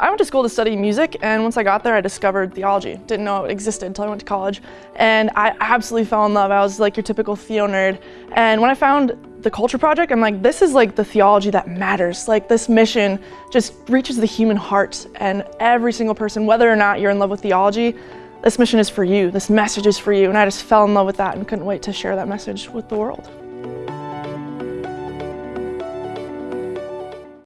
I went to school to study music and once I got there I discovered theology. Didn't know it existed until I went to college and I absolutely fell in love. I was like your typical theo nerd and when I found the Culture Project I'm like this is like the theology that matters. Like this mission just reaches the human heart and every single person whether or not you're in love with theology this mission is for you. This message is for you and I just fell in love with that and couldn't wait to share that message with the world.